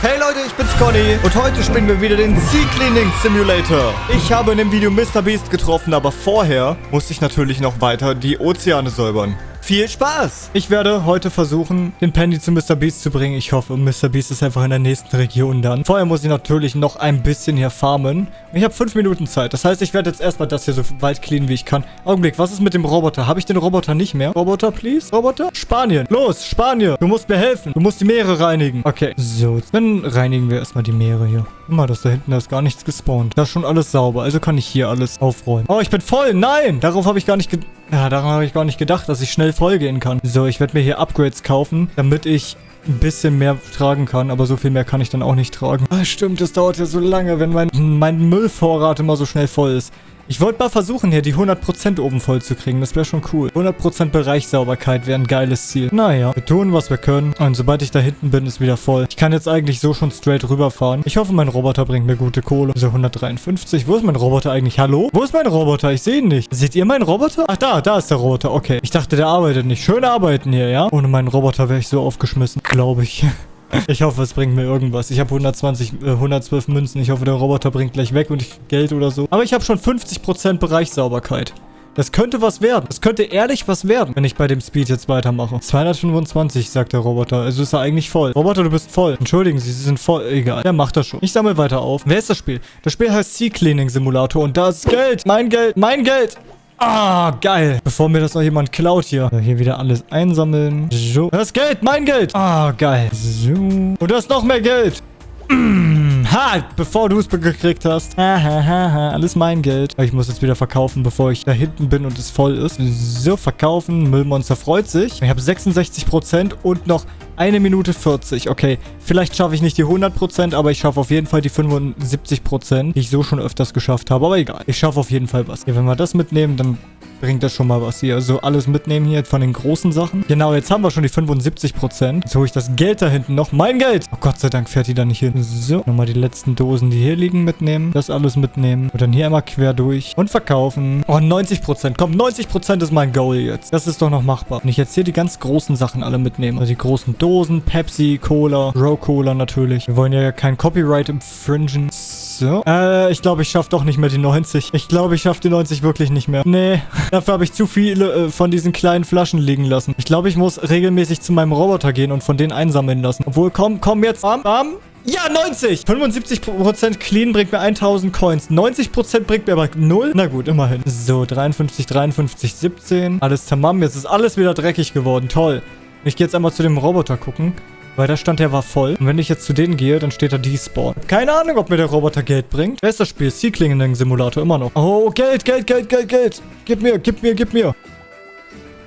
Hey Leute, ich bin's Conny und heute spielen wir wieder den Sea Cleaning Simulator. Ich habe in dem Video Mr. Beast getroffen, aber vorher musste ich natürlich noch weiter die Ozeane säubern. Viel Spaß! Ich werde heute versuchen, den Penny zu Mr. Beast zu bringen. Ich hoffe, Mr. Beast ist einfach in der nächsten Region dann. Vorher muss ich natürlich noch ein bisschen hier farmen. Ich habe fünf Minuten Zeit. Das heißt, ich werde jetzt erstmal das hier so weit cleanen, wie ich kann. Augenblick, was ist mit dem Roboter? Habe ich den Roboter nicht mehr? Roboter, please? Roboter? Spanien. Los, Spanien. Du musst mir helfen. Du musst die Meere reinigen. Okay, so. Dann reinigen wir erstmal die Meere hier. Mal, das da hinten, da ist gar nichts gespawnt. Da ist schon alles sauber. Also kann ich hier alles aufräumen. Oh, ich bin voll. Nein! Darauf habe ich gar nicht gedacht. Ja, daran habe ich gar nicht gedacht, dass ich schnell voll gehen kann. So, ich werde mir hier Upgrades kaufen, damit ich ein bisschen mehr tragen kann, aber so viel mehr kann ich dann auch nicht tragen. Ah, stimmt, das dauert ja so lange, wenn mein, mein Müllvorrat immer so schnell voll ist. Ich wollte mal versuchen, hier die 100% oben voll zu kriegen. Das wäre schon cool. 100% Bereichssauberkeit wäre ein geiles Ziel. Naja, wir tun, was wir können. Und sobald ich da hinten bin, ist wieder voll. Ich kann jetzt eigentlich so schon straight rüberfahren. Ich hoffe, mein Roboter bringt mir gute Kohle. So, 153. Wo ist mein Roboter eigentlich? Hallo? Wo ist mein Roboter? Ich sehe ihn nicht. Seht ihr meinen Roboter? Ach, da. Da ist der Roboter. Okay. Ich dachte, der arbeitet nicht. Schön arbeiten hier, ja? Ohne meinen Roboter wäre ich so aufgeschmissen. Glaube ich. Ich hoffe, es bringt mir irgendwas. Ich habe 120, äh, 112 Münzen. Ich hoffe, der Roboter bringt gleich weg und ich Geld oder so. Aber ich habe schon 50% Bereichssauberkeit. Das könnte was werden. Das könnte ehrlich was werden, wenn ich bei dem Speed jetzt weitermache. 225, sagt der Roboter. Also ist er eigentlich voll. Roboter, du bist voll. Entschuldigen Sie, Sie sind voll. Egal. Der macht das schon. Ich sammle weiter auf. Wer ist das Spiel? Das Spiel heißt Sea Cleaning Simulator und da ist Geld. Mein Geld. Mein Geld. Ah, geil. Bevor mir das noch jemand klaut hier. Hier wieder alles einsammeln. So. Das Geld, mein Geld. Ah, geil. So. Und da ist noch mehr Geld. Mm, ha, bevor du es gekriegt hast. Ha, ha, ha, ha. Alles mein Geld. Ich muss jetzt wieder verkaufen, bevor ich da hinten bin und es voll ist. So, verkaufen. Müllmonster freut sich. Ich habe 66% und noch eine Minute 40. Okay, vielleicht schaffe ich nicht die 100%, aber ich schaffe auf jeden Fall die 75%, die ich so schon öfters geschafft habe. Aber egal, ich schaffe auf jeden Fall was. Ja, wenn wir das mitnehmen, dann bringt das schon mal was hier. Also alles mitnehmen hier von den großen Sachen. Genau, jetzt haben wir schon die 75%. Jetzt hole ich das Geld da hinten noch. Mein Geld! Oh Gott sei Dank fährt die da nicht hin. So, nochmal die letzten Dosen, die hier liegen, mitnehmen. Das alles mitnehmen. Und dann hier einmal quer durch. Und verkaufen. Oh, 90%. Komm, 90% ist mein Goal jetzt. Das ist doch noch machbar. Wenn ich jetzt hier die ganz großen Sachen alle mitnehme. Also die großen Dosen, Pepsi, Cola, Row Cola natürlich. Wir wollen ja kein Copyright infringen. So. Äh, ich glaube, ich schaffe doch nicht mehr die 90. Ich glaube, ich schaffe die 90 wirklich nicht mehr. Nee. Dafür habe ich zu viele äh, von diesen kleinen Flaschen liegen lassen. Ich glaube, ich muss regelmäßig zu meinem Roboter gehen und von denen einsammeln lassen. Obwohl, komm, komm jetzt. Bam, bam. Ja, 90! 75% clean bringt mir 1000 Coins. 90% bringt mir aber 0. Na gut, immerhin. So, 53, 53, 17. Alles tamam. Jetzt ist alles wieder dreckig geworden. Toll. Ich gehe jetzt einmal zu dem Roboter gucken. Weil der Stand, der war voll. Und wenn ich jetzt zu denen gehe, dann steht da Despawn. Keine Ahnung, ob mir der Roboter Geld bringt. Wer ist das Spiel? Sea Cleaning Simulator immer noch. Oh, Geld, Geld, Geld, Geld, Geld. Gib mir, gib mir, gib mir.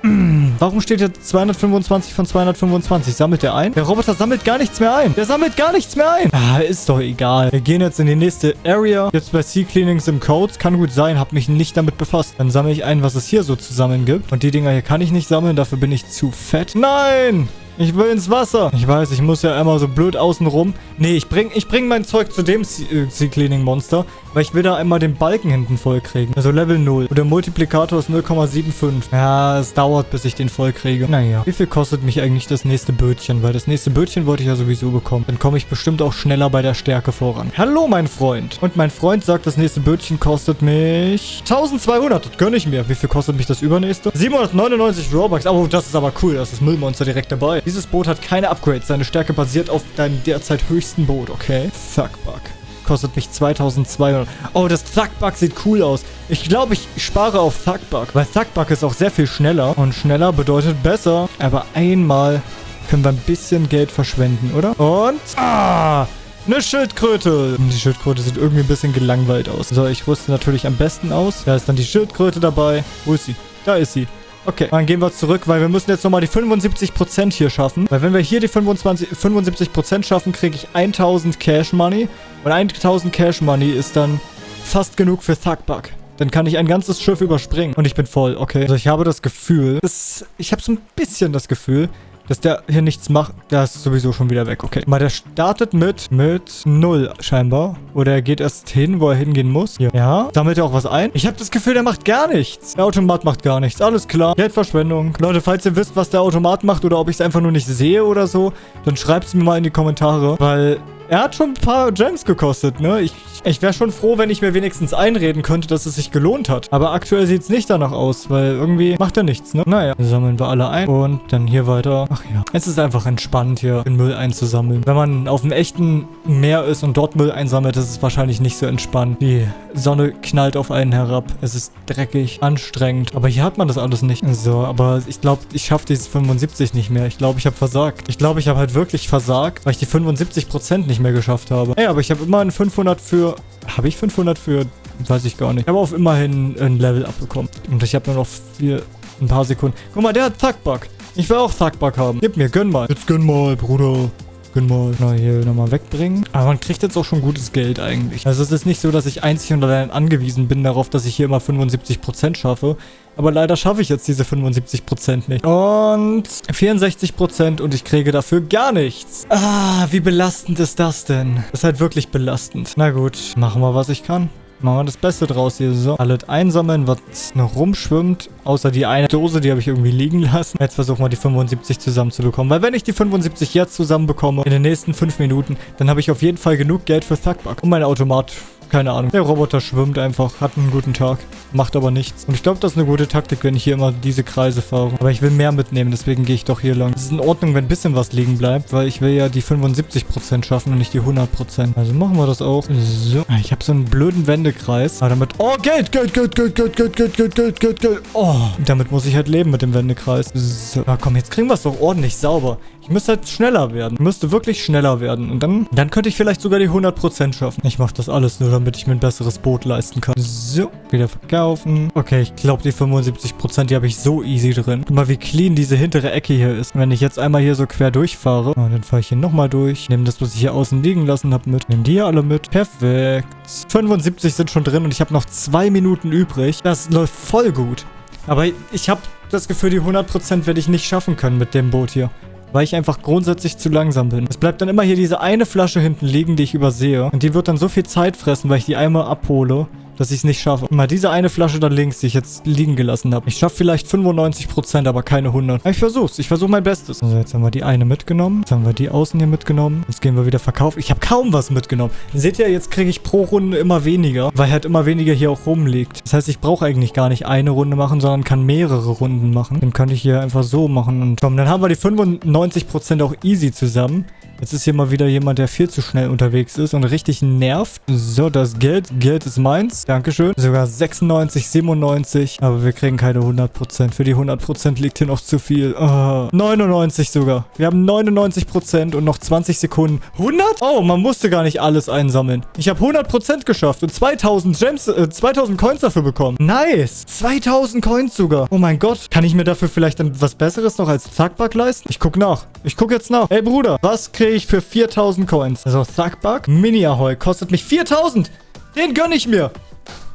Warum steht hier 225 von 225? Sammelt der ein? Der Roboter sammelt gar nichts mehr ein. Der sammelt gar nichts mehr ein. Ah, ist doch egal. Wir gehen jetzt in die nächste Area. Jetzt bei Sea Cleanings im Codes. Kann gut sein. Hab mich nicht damit befasst. Dann sammle ich ein, was es hier so zu sammeln gibt. Und die Dinger hier kann ich nicht sammeln. Dafür bin ich zu fett. Nein! Ich will ins Wasser. Ich weiß, ich muss ja immer so blöd außen rum. Nee, ich bring, ich bring mein Zeug zu dem Sea äh, weil ich will da einmal den Balken hinten voll kriegen. Also Level 0. Und der Multiplikator ist 0,75. Ja, es dauert, bis ich den voll kriege. Naja. Wie viel kostet mich eigentlich das nächste Bötchen? Weil das nächste Bötchen wollte ich ja sowieso bekommen. Dann komme ich bestimmt auch schneller bei der Stärke voran. Hallo, mein Freund. Und mein Freund sagt, das nächste Bötchen kostet mich 1200. Das gönne ich mir. Wie viel kostet mich das übernächste? 799 Robux. Oh, das ist aber cool. Das ist Müllmonster direkt dabei. Dieses Boot hat keine Upgrades. Seine Stärke basiert auf deinem derzeit höchsten Boot, okay? Thugbug. Kostet mich 2200. Oh, das Thugbug sieht cool aus. Ich glaube, ich spare auf Thugbug. Weil Thugbug ist auch sehr viel schneller. Und schneller bedeutet besser. Aber einmal können wir ein bisschen Geld verschwenden, oder? Und... Ah! Eine Schildkröte. Die Schildkröte sieht irgendwie ein bisschen gelangweilt aus. So, ich rüste natürlich am besten aus. Da ist dann die Schildkröte dabei. Wo ist sie? Da ist sie. Okay, dann gehen wir zurück, weil wir müssen jetzt nochmal die 75% hier schaffen. Weil wenn wir hier die 25, 75% schaffen, kriege ich 1000 Cash Money. Und 1000 Cash Money ist dann fast genug für Thugbug. Dann kann ich ein ganzes Schiff überspringen. Und ich bin voll, okay. Also ich habe das Gefühl, dass, ich habe so ein bisschen das Gefühl, dass der hier nichts macht. Der ist sowieso schon wieder weg. Okay. Mal, der startet mit, mit 0 scheinbar. Oder er geht erst hin, wo er hingehen muss. Ja. ja. Sammelt er auch was ein? Ich habe das Gefühl, der macht gar nichts. Der Automat macht gar nichts. Alles klar. Geldverschwendung. Leute, falls ihr wisst, was der Automat macht oder ob ich es einfach nur nicht sehe oder so, dann schreibt es mir mal in die Kommentare. Weil er hat schon ein paar Gems gekostet, ne? Ich, ich wäre schon froh, wenn ich mir wenigstens einreden könnte, dass es sich gelohnt hat. Aber aktuell sieht es nicht danach aus, weil irgendwie macht er nichts, ne? Naja, sammeln wir alle ein und dann hier weiter. Ach ja, es ist einfach entspannt, hier den Müll einzusammeln. Wenn man auf einem echten Meer ist und dort Müll einsammelt, ist es wahrscheinlich nicht so entspannt. Die Sonne knallt auf einen herab. Es ist dreckig, anstrengend. Aber hier hat man das alles nicht. So, aber ich glaube, ich schaffe dieses 75 nicht mehr. Ich glaube, ich habe versagt. Ich glaube, ich habe halt wirklich versagt, weil ich die 75% nicht mehr geschafft habe. Ey, aber ich habe immerhin 500 für... Habe ich 500 für... Weiß ich gar nicht. Ich habe auf immerhin ein Level abbekommen. Und ich habe nur noch vier... Ein paar Sekunden. Guck mal, der hat Thuckbug. Ich will auch Thuckbug haben. Gib mir, gönn mal. Jetzt gönn mal, Bruder. Gönn mal. Na, hier nochmal wegbringen. Aber man kriegt jetzt auch schon gutes Geld eigentlich. Also es ist nicht so, dass ich einzig und allein angewiesen bin darauf, dass ich hier immer 75% schaffe. Aber leider schaffe ich jetzt diese 75% nicht. Und 64% und ich kriege dafür gar nichts. Ah, wie belastend ist das denn? Das ist halt wirklich belastend. Na gut, machen wir, was ich kann. Machen wir das Beste draus hier. So, alles einsammeln, was noch rumschwimmt. Außer die eine Dose, die habe ich irgendwie liegen lassen. Jetzt versuchen wir die 75 zusammenzubekommen. Weil wenn ich die 75 jetzt zusammenbekomme, in den nächsten 5 Minuten, dann habe ich auf jeden Fall genug Geld für Thugbug. Und mein Automat keine Ahnung. Der Roboter schwimmt einfach, hat einen guten Tag, macht aber nichts. Und ich glaube, das ist eine gute Taktik, wenn ich hier immer diese Kreise fahre. Aber ich will mehr mitnehmen, deswegen gehe ich doch hier lang. Es ist in Ordnung, wenn ein bisschen was liegen bleibt, weil ich will ja die 75% schaffen und nicht die 100%. Also machen wir das auch. So. Ah, ich habe so einen blöden Wendekreis. Aber damit... Oh, Geld, Geld, Geld, Geld, Geld, Geld, Geld, Geld, Geld, Geld, Geld. Oh, damit muss ich halt leben mit dem Wendekreis. So. Ah, komm, jetzt kriegen wir es doch ordentlich sauber. Ich müsste halt schneller werden. Ich müsste wirklich schneller werden. Und dann, dann könnte ich vielleicht sogar die 100% schaffen. Ich mache das alles nur, damit ich mir ein besseres Boot leisten kann. So, wieder verkaufen. Okay, ich glaube, die 75%, die habe ich so easy drin. Guck mal, wie clean diese hintere Ecke hier ist. Und wenn ich jetzt einmal hier so quer durchfahre, oh, dann fahre ich hier nochmal durch. Nehme das, was ich hier außen liegen lassen habe, mit. Nehme die hier alle mit. Perfekt. 75 sind schon drin und ich habe noch zwei Minuten übrig. Das läuft voll gut. Aber ich habe das Gefühl, die 100% werde ich nicht schaffen können mit dem Boot hier weil ich einfach grundsätzlich zu langsam bin. Es bleibt dann immer hier diese eine Flasche hinten liegen, die ich übersehe. Und die wird dann so viel Zeit fressen, weil ich die einmal abhole dass ich es nicht schaffe. Mal diese eine Flasche da links, die ich jetzt liegen gelassen habe. Ich schaffe vielleicht 95%, aber keine 100. Aber ich versuch's. Ich versuche mein Bestes. So, jetzt haben wir die eine mitgenommen. Jetzt haben wir die außen hier mitgenommen. Jetzt gehen wir wieder verkaufen. Ich habe kaum was mitgenommen. Seht ihr, jetzt kriege ich pro Runde immer weniger, weil halt immer weniger hier auch rumliegt. Das heißt, ich brauche eigentlich gar nicht eine Runde machen, sondern kann mehrere Runden machen. Dann könnte ich hier einfach so machen. Und komm, dann haben wir die 95% auch easy zusammen. Jetzt ist hier mal wieder jemand, der viel zu schnell unterwegs ist und richtig nervt. So, das Geld. Geld ist meins. Dankeschön. Sogar 96, 97. Aber wir kriegen keine 100%. Für die 100% liegt hier noch zu viel. Oh, 99 sogar. Wir haben 99% und noch 20 Sekunden. 100? Oh, man musste gar nicht alles einsammeln. Ich habe 100% geschafft und 2000 Gems, äh, 2000 Coins dafür bekommen. Nice. 2000 Coins sogar. Oh mein Gott. Kann ich mir dafür vielleicht was Besseres noch als Zackback leisten? Ich guck nach. Ich guck jetzt nach. Ey, Bruder, was kriege ich für 4000 Coins. Also Thugbug, Mini-Ahoi, kostet mich 4000. Den gönne ich mir.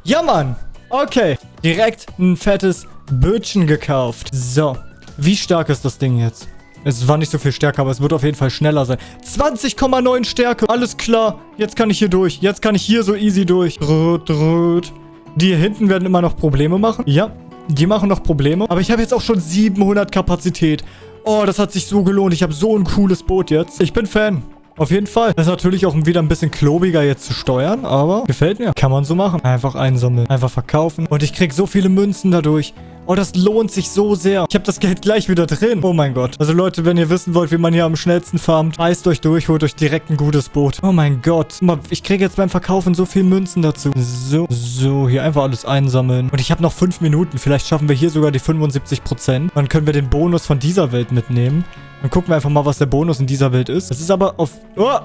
Ja, Mann. Okay. Direkt ein fettes Bötchen gekauft. So. Wie stark ist das Ding jetzt? Es war nicht so viel stärker, aber es wird auf jeden Fall schneller sein. 20,9 Stärke. Alles klar. Jetzt kann ich hier durch. Jetzt kann ich hier so easy durch. Drüt, drüt. Die hier hinten werden immer noch Probleme machen. Ja, die machen noch Probleme. Aber ich habe jetzt auch schon 700 Kapazität. Oh, das hat sich so gelohnt. Ich habe so ein cooles Boot jetzt. Ich bin Fan. Auf jeden Fall. Das ist natürlich auch wieder ein bisschen klobiger jetzt zu steuern, aber gefällt mir. Kann man so machen. Einfach einsammeln, einfach verkaufen. Und ich krieg so viele Münzen dadurch. Oh, das lohnt sich so sehr. Ich habe das Geld gleich wieder drin. Oh mein Gott. Also Leute, wenn ihr wissen wollt, wie man hier am schnellsten farmt, reißt euch durch, holt euch direkt ein gutes Boot. Oh mein Gott. Guck mal, ich kriege jetzt beim Verkaufen so viel Münzen dazu. So, so, hier einfach alles einsammeln. Und ich habe noch fünf Minuten. Vielleicht schaffen wir hier sogar die 75%. Dann können wir den Bonus von dieser Welt mitnehmen. Dann gucken wir einfach mal, was der Bonus in dieser Welt ist. Das ist aber auf... Oh!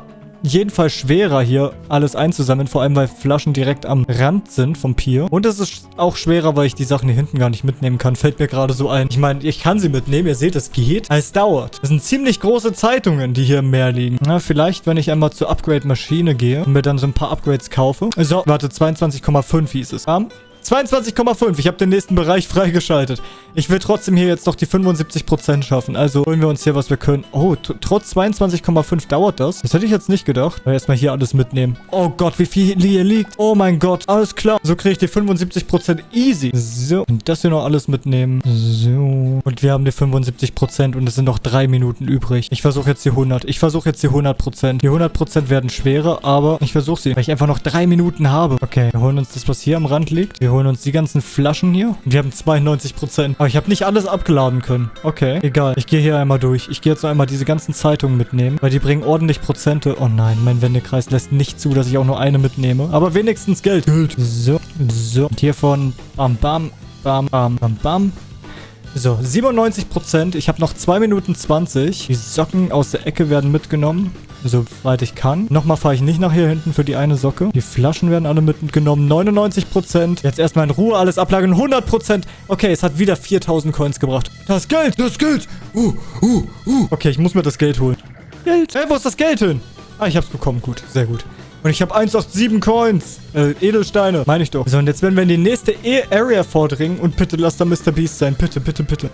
Jedenfalls schwerer hier alles einzusammeln, vor allem weil Flaschen direkt am Rand sind vom Pier. Und es ist auch schwerer, weil ich die Sachen hier hinten gar nicht mitnehmen kann. Fällt mir gerade so ein. Ich meine, ich kann sie mitnehmen, ihr seht, es geht. Es dauert. Das sind ziemlich große Zeitungen, die hier im Meer liegen. Na, vielleicht, wenn ich einmal zur Upgrade-Maschine gehe und mir dann so ein paar Upgrades kaufe. So, warte, 22,5 hieß es. Um, 22,5. Ich habe den nächsten Bereich freigeschaltet. Ich will trotzdem hier jetzt noch die 75% schaffen. Also holen wir uns hier, was wir können. Oh, trotz 22,5 dauert das. Das hätte ich jetzt nicht gedacht. Aber erstmal hier alles mitnehmen. Oh Gott, wie viel hier liegt. Oh mein Gott, alles klar. So kriege ich die 75% easy. So, und das hier noch alles mitnehmen. So. Und wir haben die 75% und es sind noch drei Minuten übrig. Ich versuche jetzt die 100. Ich versuche jetzt die 100%. Die 100% werden schwerer, aber ich versuche sie, weil ich einfach noch drei Minuten habe. Okay, wir holen uns das, was hier am Rand liegt. Wir holen uns die ganzen Flaschen hier. Und wir haben 92%. Aber ich habe nicht alles abgeladen können. Okay, egal. Ich gehe hier einmal durch. Ich gehe jetzt noch einmal diese ganzen Zeitungen mitnehmen, weil die bringen ordentlich Prozente. Oh nein, mein Wendekreis lässt nicht zu, dass ich auch nur eine mitnehme. Aber wenigstens Geld. Geld. So, so. Und hiervon bam, bam, bam, bam, bam, bam. So, 97%. Ich habe noch 2 Minuten 20. Die Socken aus der Ecke werden mitgenommen soweit ich kann. Nochmal fahre ich nicht nach hier hinten für die eine Socke. Die Flaschen werden alle mitgenommen. 99%. Jetzt erstmal in Ruhe alles ablagern. 100%. Okay, es hat wieder 4000 Coins gebracht. Das Geld, das Geld. Uh, uh, uh. Okay, ich muss mir das Geld holen. Geld. Hey, wo ist das Geld hin? Ah, ich hab's bekommen. Gut, sehr gut. Und ich habe 187 Coins. Äh, Edelsteine. Meine ich doch. So, und jetzt werden wir in die nächste e Area vordringen. Und bitte lass da Mr. Beast sein. Bitte, bitte, bitte.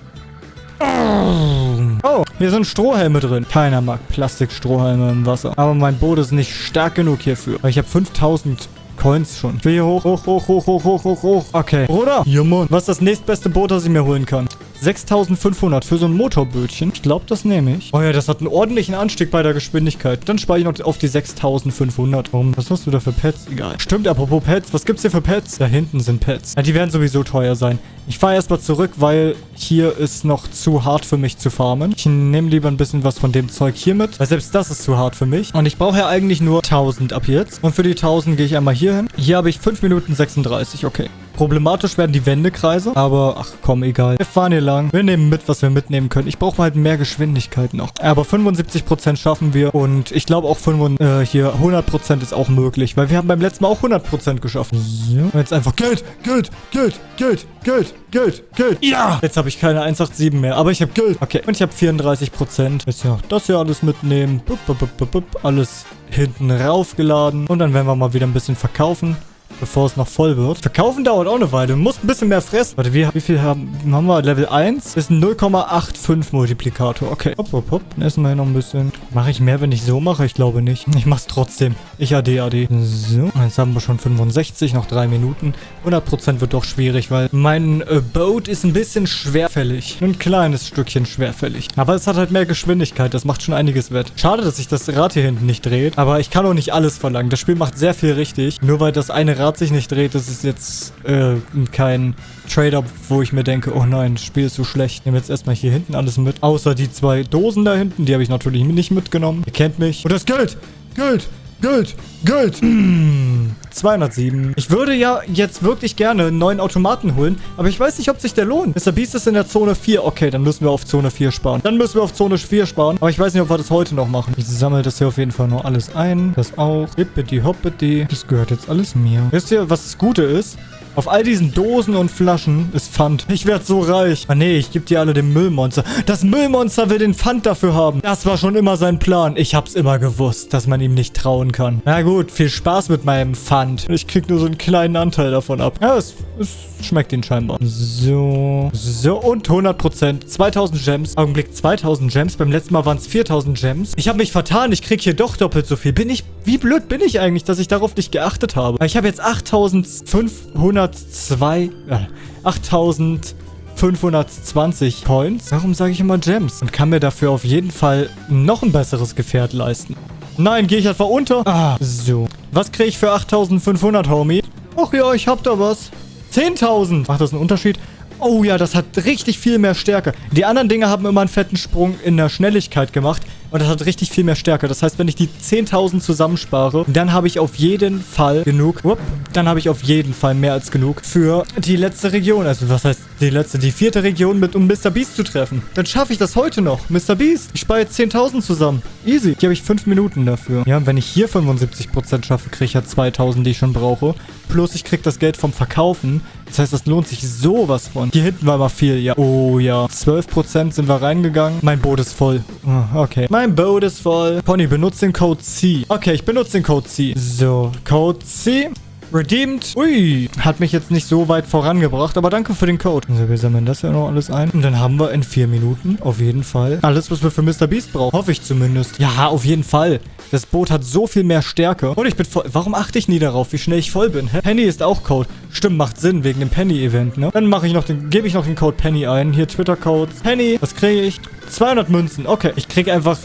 Oh, hier sind Strohhelme drin. Keiner mag Plastikstrohhelme im Wasser. Aber mein Boot ist nicht stark genug hierfür. Ich habe 5000 Coins schon. Ich will hier hoch, hoch, hoch, hoch, hoch, hoch, hoch, hoch. Okay. Bruder. Ja, Mann. Was ist das nächstbeste Boot, das ich mir holen kann? 6500 für so ein Motorbötchen. Ich glaube, das nehme ich. Oh ja, das hat einen ordentlichen Anstieg bei der Geschwindigkeit. Dann spare ich noch auf die 6500. Warum? Was hast du da für Pets? Egal. Stimmt, apropos Pets. Was gibt's hier für Pets? Da hinten sind Pets. Ja, die werden sowieso teuer sein. Ich fahre erstmal zurück, weil hier ist noch zu hart für mich zu farmen. Ich nehme lieber ein bisschen was von dem Zeug hier mit, weil selbst das ist zu hart für mich. Und ich brauche ja eigentlich nur 1000 ab jetzt. Und für die 1000 gehe ich einmal hier hin. Hier habe ich 5 Minuten 36, okay. Problematisch werden die Wendekreise, aber ach komm, egal. Wir fahren hier lang. Wir nehmen mit, was wir mitnehmen können. Ich brauche halt mehr Geschwindigkeit noch. Aber 75% schaffen wir und ich glaube auch 5, äh, hier 100% ist auch möglich, weil wir haben beim letzten Mal auch 100% geschafft. So. Und jetzt einfach Geld, Geld, Geld, Geld, Geld, Geld, Geld. Ja! Jetzt habe ich keine 187 mehr, aber ich habe Geld. Okay, und ich habe 34%. Jetzt ja das hier alles mitnehmen. Bup, bup, bup, bup, alles hinten raufgeladen. Und dann werden wir mal wieder ein bisschen verkaufen bevor es noch voll wird. Verkaufen dauert auch eine Weile. Du musst ein bisschen mehr fressen. Warte, wie, wie viel haben, haben wir? Level 1 ist ein 0,85 Multiplikator. Okay. Hopp, hopp, hopp. Dann essen wir hier noch ein bisschen. Mache ich mehr, wenn ich so mache? Ich glaube nicht. Ich mache es trotzdem. Ich AD, AD. So. Jetzt haben wir schon 65, noch drei Minuten. 100% wird doch schwierig, weil mein äh, Boat ist ein bisschen schwerfällig. Ein kleines Stückchen schwerfällig. Aber es hat halt mehr Geschwindigkeit. Das macht schon einiges wett. Schade, dass sich das Rad hier hinten nicht dreht. Aber ich kann auch nicht alles verlangen. Das Spiel macht sehr viel richtig. Nur weil das eine Rad Rad sich nicht dreht, das ist jetzt äh, kein Trade-up, wo ich mir denke, oh nein, das Spiel ist so schlecht. Ich nehme jetzt erstmal hier hinten alles mit. Außer die zwei Dosen da hinten, die habe ich natürlich nicht mitgenommen. Ihr kennt mich. Und das Geld! Geld! Geld, Geld. Mm, 207. Ich würde ja jetzt wirklich gerne einen neuen Automaten holen, aber ich weiß nicht, ob sich der lohnt. Mr. Beast ist in der Zone 4. Okay, dann müssen wir auf Zone 4 sparen. Dann müssen wir auf Zone 4 sparen, aber ich weiß nicht, ob wir das heute noch machen. Ich sammle das hier auf jeden Fall nur alles ein. Das auch. Hippity hoppity. Das gehört jetzt alles mir. Wisst ihr, was das Gute ist? Auf all diesen Dosen und Flaschen ist Pfand. Ich werde so reich. Ah nee, ich gebe die alle dem Müllmonster. Das Müllmonster will den Pfand dafür haben. Das war schon immer sein Plan. Ich hab's immer gewusst, dass man ihm nicht trauen kann. Na gut, viel Spaß mit meinem Pfand. Ich krieg nur so einen kleinen Anteil davon ab. Ja, es, es schmeckt ihn scheinbar. So. So, und 100%. 2000 Gems. Augenblick, 2000 Gems. Beim letzten Mal waren es 4000 Gems. Ich habe mich vertan. Ich krieg hier doch doppelt so viel. Bin ich... Wie blöd bin ich eigentlich, dass ich darauf nicht geachtet habe? Ich habe jetzt 8500 502, äh, 8520 Points. Warum sage ich immer Gems? Und kann mir dafür auf jeden Fall noch ein besseres Gefährt leisten. Nein, gehe ich einfach unter? Ah, so. Was kriege ich für 8500, Homie? Ach ja, ich hab da was. 10.000. Macht das einen Unterschied? Oh ja, das hat richtig viel mehr Stärke. Die anderen Dinge haben immer einen fetten Sprung in der Schnelligkeit gemacht. Und das hat richtig viel mehr Stärke. Das heißt, wenn ich die 10.000 zusammenspare, dann habe ich auf jeden Fall genug. Whoop, dann habe ich auf jeden Fall mehr als genug für die letzte Region. Also was heißt die letzte? Die vierte Region, mit um Mr. Beast zu treffen. Dann schaffe ich das heute noch. Mr. Beast, ich spare jetzt 10.000 zusammen. Easy. Hier habe ich 5 Minuten dafür. Ja, und wenn ich hier 75% schaffe, kriege ich ja 2.000, die ich schon brauche. Plus ich kriege das Geld vom Verkaufen. Das heißt, das lohnt sich sowas von. Hier hinten war mal viel, ja. Oh ja. 12% sind wir reingegangen. Mein Boot ist voll. Oh, okay. Mein mein Boot ist voll. Pony, benutzt den Code C. Okay, ich benutze den Code C. So, Code C. Redeemed. Ui. Hat mich jetzt nicht so weit vorangebracht, aber danke für den Code. Also wir sammeln das ja noch alles ein. Und dann haben wir in vier Minuten auf jeden Fall alles, was wir für Mr. Beast brauchen. Hoffe ich zumindest. Ja, auf jeden Fall. Das Boot hat so viel mehr Stärke. Und ich bin voll... Warum achte ich nie darauf, wie schnell ich voll bin? Hä? Penny ist auch Code. Stimmt, macht Sinn, wegen dem Penny-Event, ne? Dann mache ich noch den... Gebe ich noch den Code Penny ein. Hier Twitter-Code. Penny, was kriege ich? 200 Münzen. Okay, ich kriege einfach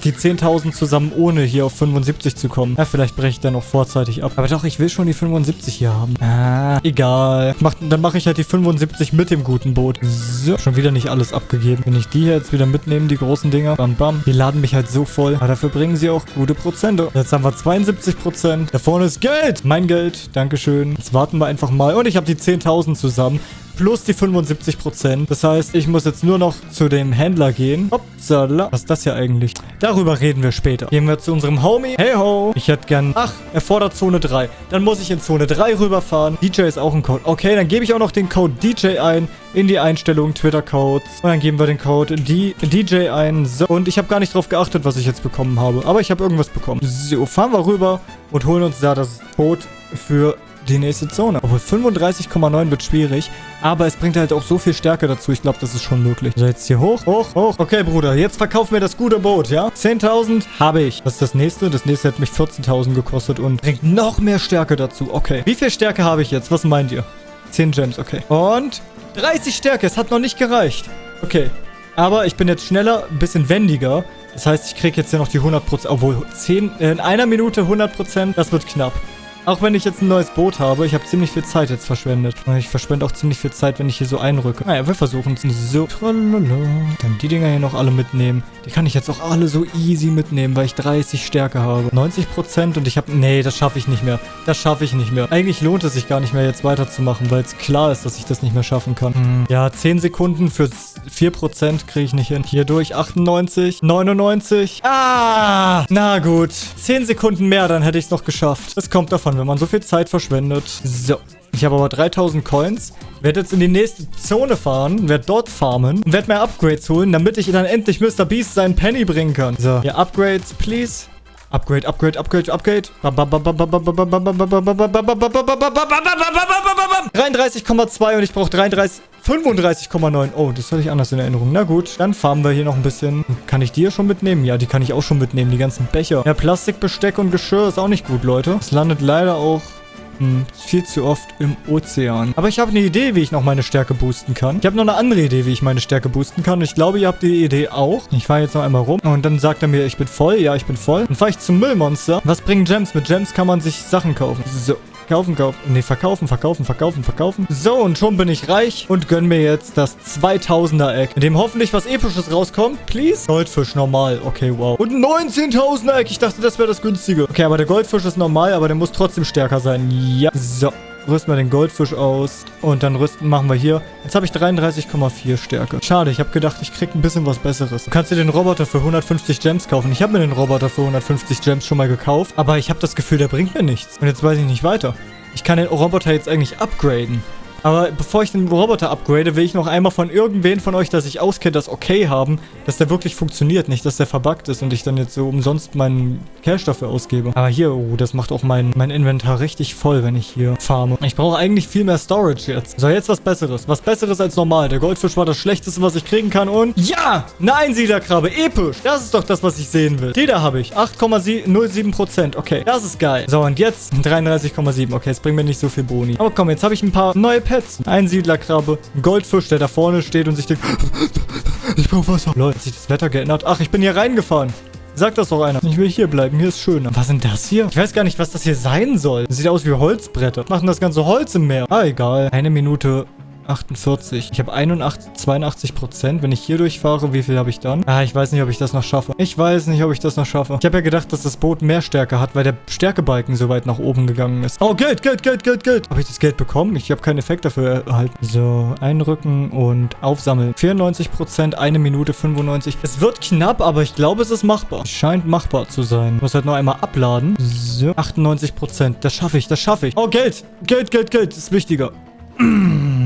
die 10.000 zusammen, ohne hier auf 75 zu kommen. Ja, vielleicht breche ich dann noch vorzeitig ab. Aber doch, ich will schon die 75 hier haben. Ah, egal. Mach, dann mache ich halt die 75 mit dem guten Boot. So, schon wieder nicht alles abgegeben. Wenn ich die hier jetzt wieder mitnehme, die großen Dinger, bam, bam, die laden mich halt so voll. Aber dafür bringen sie auch gute Prozente. Jetzt haben wir 72 Prozent. Da vorne ist Geld. Mein Geld. Dankeschön. Jetzt warten wir einfach mal. Und ich habe die 10.000 zusammen plus die 75%. Das heißt, ich muss jetzt nur noch zu dem Händler gehen. Upsala. Was ist das hier eigentlich? Darüber reden wir später. Gehen wir zu unserem Homie. Hey ho. Ich hätte gern... Ach, er fordert Zone 3. Dann muss ich in Zone 3 rüberfahren. DJ ist auch ein Code. Okay, dann gebe ich auch noch den Code DJ ein in die Einstellungen Twitter-Codes. Und dann geben wir den Code D DJ ein. So. Und ich habe gar nicht drauf geachtet, was ich jetzt bekommen habe. Aber ich habe irgendwas bekommen. So, fahren wir rüber und holen uns da das Boot für die nächste Zone. Obwohl 35,9 wird schwierig. Aber es bringt halt auch so viel Stärke dazu. Ich glaube, das ist schon möglich. So, jetzt hier hoch, hoch, hoch. Okay, Bruder, jetzt verkauf mir das gute Boot, ja? 10.000 habe ich. Was ist das nächste? Das nächste hat mich 14.000 gekostet und bringt noch mehr Stärke dazu. Okay. Wie viel Stärke habe ich jetzt? Was meint ihr? 10 Gems, okay. Und 30 Stärke. Es hat noch nicht gereicht. Okay. Aber ich bin jetzt schneller, ein bisschen wendiger. Das heißt, ich kriege jetzt ja noch die 100%, obwohl 10, äh, in einer Minute 100%, das wird knapp. Auch wenn ich jetzt ein neues Boot habe, ich habe ziemlich viel Zeit jetzt verschwendet. Ich verschwende auch ziemlich viel Zeit, wenn ich hier so einrücke. Naja, wir versuchen es so. Dann die Dinger hier noch alle mitnehmen. Die kann ich jetzt auch alle so easy mitnehmen, weil ich 30 Stärke habe. 90% und ich habe... Nee, das schaffe ich nicht mehr. Das schaffe ich nicht mehr. Eigentlich lohnt es sich gar nicht mehr, jetzt weiterzumachen, weil es klar ist, dass ich das nicht mehr schaffen kann. Hm. Ja, 10 Sekunden für 4% kriege ich nicht hin. Hier durch 98, 99. Ah! Na gut. 10 Sekunden mehr, dann hätte ich es noch geschafft. Das kommt davon, wenn man so viel Zeit verschwendet. So. Ich habe aber 3000 Coins. Werde jetzt in die nächste Zone fahren, werde dort farmen und werde mehr Upgrades holen, damit ich dann endlich Mr. Beast seinen Penny bringen kann. So, ja, Upgrades, please. Upgrade, Upgrade, Upgrade, Upgrade. 33,2 und ich brauche 33... 35,9. Oh, das hatte ich anders in Erinnerung. Na gut, dann farmen wir hier noch ein bisschen. Kann ich die hier schon mitnehmen? Ja, die kann ich auch schon mitnehmen, die ganzen Becher. Ja, Plastikbesteck und Geschirr ist auch nicht gut, Leute. Es landet leider auch hm, viel zu oft im Ozean. Aber ich habe eine Idee, wie ich noch meine Stärke boosten kann. Ich habe noch eine andere Idee, wie ich meine Stärke boosten kann. Ich glaube, ihr habt die Idee auch. Ich fahre jetzt noch einmal rum. Und dann sagt er mir, ich bin voll. Ja, ich bin voll. Dann fahre ich zum Müllmonster. Was bringen Gems? Mit Gems kann man sich Sachen kaufen. So. Kaufen, kaufen. Nee, verkaufen, verkaufen, verkaufen, verkaufen. So, und schon bin ich reich und gönn mir jetzt das 2000er-Eck, in dem hoffentlich was Episches rauskommt. Please? Goldfisch, normal. Okay, wow. Und 19.000er-Eck. Ich dachte, das wäre das günstige. Okay, aber der Goldfisch ist normal, aber der muss trotzdem stärker sein. Ja. So rüsten wir den Goldfisch aus und dann rüsten machen wir hier. Jetzt habe ich 33,4 Stärke. Schade, ich habe gedacht, ich kriege ein bisschen was Besseres. Du kannst dir den Roboter für 150 Gems kaufen. Ich habe mir den Roboter für 150 Gems schon mal gekauft, aber ich habe das Gefühl, der bringt mir nichts. Und jetzt weiß ich nicht weiter. Ich kann den Roboter jetzt eigentlich upgraden. Aber bevor ich den Roboter upgrade, will ich noch einmal von irgendwen von euch, dass ich auskenne, das okay haben, dass der wirklich funktioniert, nicht, dass der verbuggt ist und ich dann jetzt so umsonst meinen Cash dafür ausgebe. Aber hier, oh, das macht auch mein, mein Inventar richtig voll, wenn ich hier farme. Ich brauche eigentlich viel mehr Storage jetzt. So, jetzt was Besseres. Was Besseres als normal. Der Goldfisch war das Schlechteste, was ich kriegen kann und... Ja! Eine Einsiedlerkrabbe. Episch. Das ist doch das, was ich sehen will. Die da habe ich. 8,07%. Okay, das ist geil. So, und jetzt 33,7. Okay, es bringt mir nicht so viel Boni. Aber komm, jetzt habe ich ein paar neue Pets. Ein Siedlerkrabbe, ein Goldfisch, der da vorne steht und sich denkt, ich brauche Wasser. Leute, hat sich das Wetter geändert? Ach, ich bin hier reingefahren. Sagt das doch einer. Ich will hier bleiben. Hier ist schöner. Was sind das hier? Ich weiß gar nicht, was das hier sein soll. Sieht aus wie Holzbretter. Machen das ganze Holz im Meer. Ah, egal. Eine Minute 48. Ich habe 81, 82 Prozent. Wenn ich hier durchfahre, wie viel habe ich dann? Ah, ich weiß nicht, ob ich das noch schaffe. Ich weiß nicht, ob ich das noch schaffe. Ich habe ja gedacht, dass das Boot mehr Stärke hat, weil der Stärkebalken so weit nach oben gegangen ist. Oh, Geld, Geld, Geld, Geld, Geld. Habe ich das Geld bekommen? Ich habe keinen Effekt dafür erhalten. So, einrücken und aufsammeln. 94 Prozent, eine Minute 95. Es wird knapp, aber ich glaube, es ist machbar. Scheint machbar zu sein. Ich muss halt noch einmal abladen. So, 98 Prozent. Das schaffe ich, das schaffe ich. Oh, Geld. Geld, Geld, Geld. Das ist wichtiger.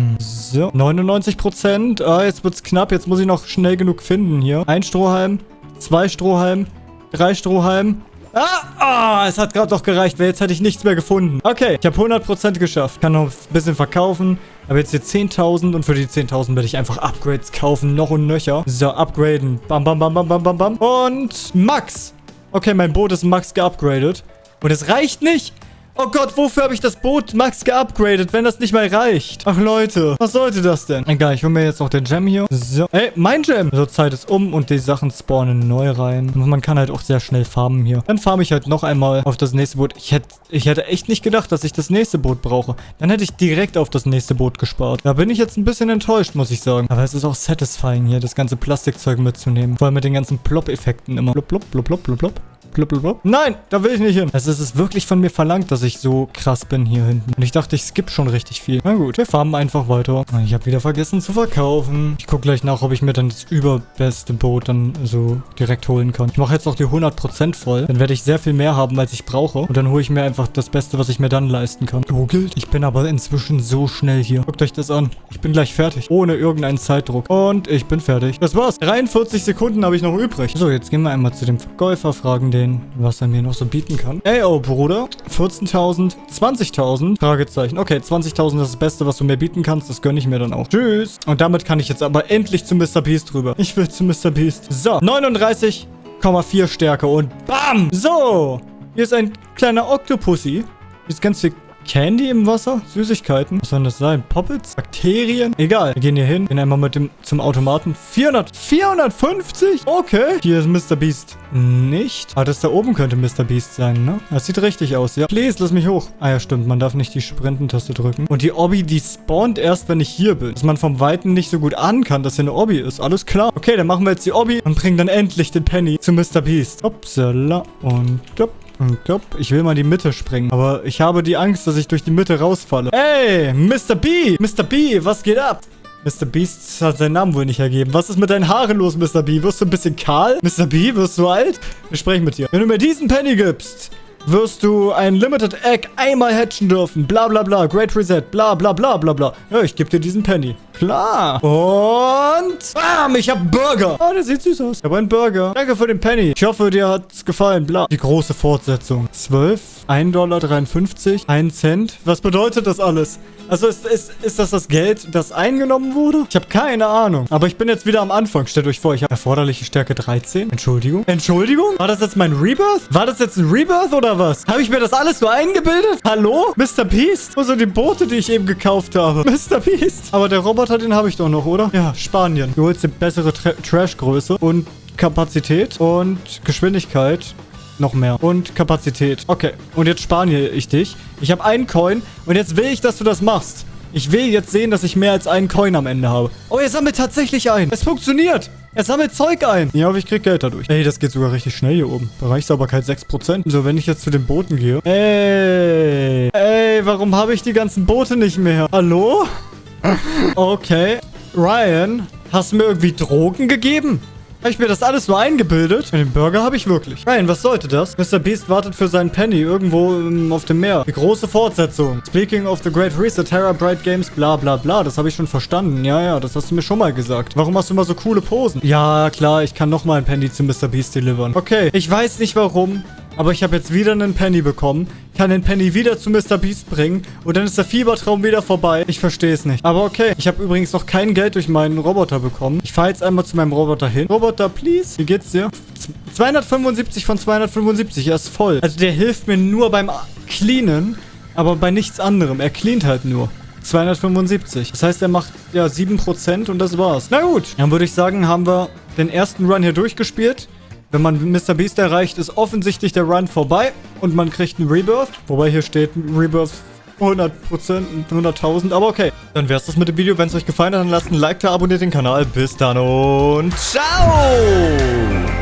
So, 99%. Ah, jetzt wird's knapp. Jetzt muss ich noch schnell genug finden hier. Ein Strohhalm, zwei Strohhalm, drei Strohhalm, Ah, ah es hat gerade noch gereicht, weil jetzt hätte ich nichts mehr gefunden. Okay, ich habe 100% geschafft. Kann noch ein bisschen verkaufen. Aber jetzt hier 10.000 und für die 10.000 werde ich einfach Upgrades kaufen. Noch und nöcher. So, upgraden. Bam, bam, bam, bam, bam, bam, bam. Und Max. Okay, mein Boot ist Max geupgradet. Und es reicht nicht. Oh Gott, wofür habe ich das Boot Max geupgradet, wenn das nicht mal reicht? Ach Leute, was sollte das denn? Egal, ich hole mir jetzt noch den Gem hier. So, ey, mein Gem. So, Zeit ist um und die Sachen spawnen neu rein. Und man kann halt auch sehr schnell farmen hier. Dann farme ich halt noch einmal auf das nächste Boot. Ich hätte, ich hätte echt nicht gedacht, dass ich das nächste Boot brauche. Dann hätte ich direkt auf das nächste Boot gespart. Da bin ich jetzt ein bisschen enttäuscht, muss ich sagen. Aber es ist auch satisfying hier, das ganze Plastikzeug mitzunehmen. Vor allem mit den ganzen Plop-Effekten immer. Blub, blub, blub, blub, blub, blub. Blablabla. Nein, da will ich nicht hin. Also es ist wirklich von mir verlangt, dass ich so krass bin hier hinten. Und ich dachte, ich skippe schon richtig viel. Na gut, wir farmen einfach weiter. Ich habe wieder vergessen zu verkaufen. Ich gucke gleich nach, ob ich mir dann das überbeste Boot dann so direkt holen kann. Ich mache jetzt noch die 100% voll. Dann werde ich sehr viel mehr haben, als ich brauche. Und dann hole ich mir einfach das Beste, was ich mir dann leisten kann. Oh, gilt. Ich bin aber inzwischen so schnell hier. Guckt euch das an. Ich bin gleich fertig. Ohne irgendeinen Zeitdruck. Und ich bin fertig. Das war's. 43 Sekunden habe ich noch übrig. So, jetzt gehen wir einmal zu dem Verkäufer, fragen den, was er mir noch so bieten kann. Ey, oh, Bruder. 14.000, 20.000? Fragezeichen. Okay, 20.000 ist das Beste, was du mir bieten kannst. Das gönne ich mir dann auch. Tschüss. Und damit kann ich jetzt aber endlich zu Mr. Beast rüber. Ich will zu Mr. Beast. So, 39,4 Stärke und BAM! So, hier ist ein kleiner Octopussy. Hier ist ganz viel Candy im Wasser? Süßigkeiten? Was soll das sein? Poppets? Bakterien? Egal. Wir gehen hier hin. Gehen einmal mit dem zum Automaten. 400. 450? Okay. Hier ist Mr. Beast. Nicht. Ah, das da oben könnte Mr. Beast sein, ne? Das sieht richtig aus, ja. Please, lass mich hoch. Ah ja, stimmt. Man darf nicht die Sprintentaste drücken. Und die Obby, die spawnt erst, wenn ich hier bin. Dass man vom Weiten nicht so gut ahnen kann, dass hier eine Obby ist. Alles klar. Okay, dann machen wir jetzt die Obby und bringen dann endlich den Penny zu Mr. Beast. Upsala und up. Ich will mal die Mitte springen. Aber ich habe die Angst, dass ich durch die Mitte rausfalle. Ey, Mr. B! Mr. B, was geht ab? Mr. Beast hat seinen Namen wohl nicht ergeben. Was ist mit deinen Haaren los, Mr. B? Wirst du ein bisschen kahl? Mr. B, wirst du alt? Wir sprechen mit dir. Wenn du mir diesen Penny gibst, wirst du ein Limited Egg einmal hatchen dürfen. Bla bla bla. Great Reset. Bla bla bla bla bla. Ja, ich gebe dir diesen Penny. Klar. Und... Bam, ich hab Burger. Oh, der sieht süß aus. Ich habe einen Burger. Danke für den Penny. Ich hoffe, dir hat's gefallen. Bla. Die große Fortsetzung. 12, 1,53 Dollar, 1 Cent. Was bedeutet das alles? Also ist, ist, ist das das Geld, das eingenommen wurde? Ich habe keine Ahnung. Aber ich bin jetzt wieder am Anfang. Stellt euch vor, ich habe erforderliche Stärke 13. Entschuldigung. Entschuldigung? War das jetzt mein Rebirth? War das jetzt ein Rebirth oder was? Habe ich mir das alles so eingebildet? Hallo? Mr. Beast? Wo sind die Boote, die ich eben gekauft habe? Mr. Beast? Aber der Roboter, den habe ich doch noch, oder? Ja, Spanien. Du holst eine bessere Tra Trash-Größe und Kapazität und Geschwindigkeit noch mehr. Und Kapazität. Okay. Und jetzt spaniere ich dich. Ich habe einen Coin. Und jetzt will ich, dass du das machst. Ich will jetzt sehen, dass ich mehr als einen Coin am Ende habe. Oh, er sammelt tatsächlich ein. Es funktioniert. Er sammelt Zeug ein. Ja, aber ich krieg Geld dadurch. Ey, das geht sogar richtig schnell hier oben. Bereichssauberkeit 6%. So, wenn ich jetzt zu den Booten gehe. Ey. Ey, warum habe ich die ganzen Boote nicht mehr? Hallo? Okay. Ryan, hast du mir irgendwie Drogen gegeben? Habe ich mir das alles nur eingebildet? Den Burger habe ich wirklich. Nein, was sollte das? Mr. Beast wartet für seinen Penny irgendwo um, auf dem Meer. Die große Fortsetzung. Speaking of the Great Reset, Terra Bright Games, bla bla bla. Das habe ich schon verstanden. Ja, ja, das hast du mir schon mal gesagt. Warum hast du immer so coole Posen? Ja, klar, ich kann nochmal ein Penny zu Mr. Beast delivern. Okay, ich weiß nicht warum. Aber ich habe jetzt wieder einen Penny bekommen, kann den Penny wieder zu Mr. Beast bringen und dann ist der Fiebertraum wieder vorbei. Ich verstehe es nicht. Aber okay, ich habe übrigens noch kein Geld durch meinen Roboter bekommen. Ich fahre jetzt einmal zu meinem Roboter hin. Roboter, please. Wie geht's dir? 275 von 275, er ist voll. Also der hilft mir nur beim Cleanen, aber bei nichts anderem. Er cleant halt nur. 275. Das heißt, er macht ja 7% und das war's. Na gut, dann würde ich sagen, haben wir den ersten Run hier durchgespielt. Wenn man Mr. Beast erreicht, ist offensichtlich der Run vorbei und man kriegt einen Rebirth. Wobei hier steht Rebirth 100%, 100.000, aber okay. Dann wär's das mit dem Video. Wenn es euch gefallen hat, dann lasst ein Like da, abonniert den Kanal. Bis dann und ciao!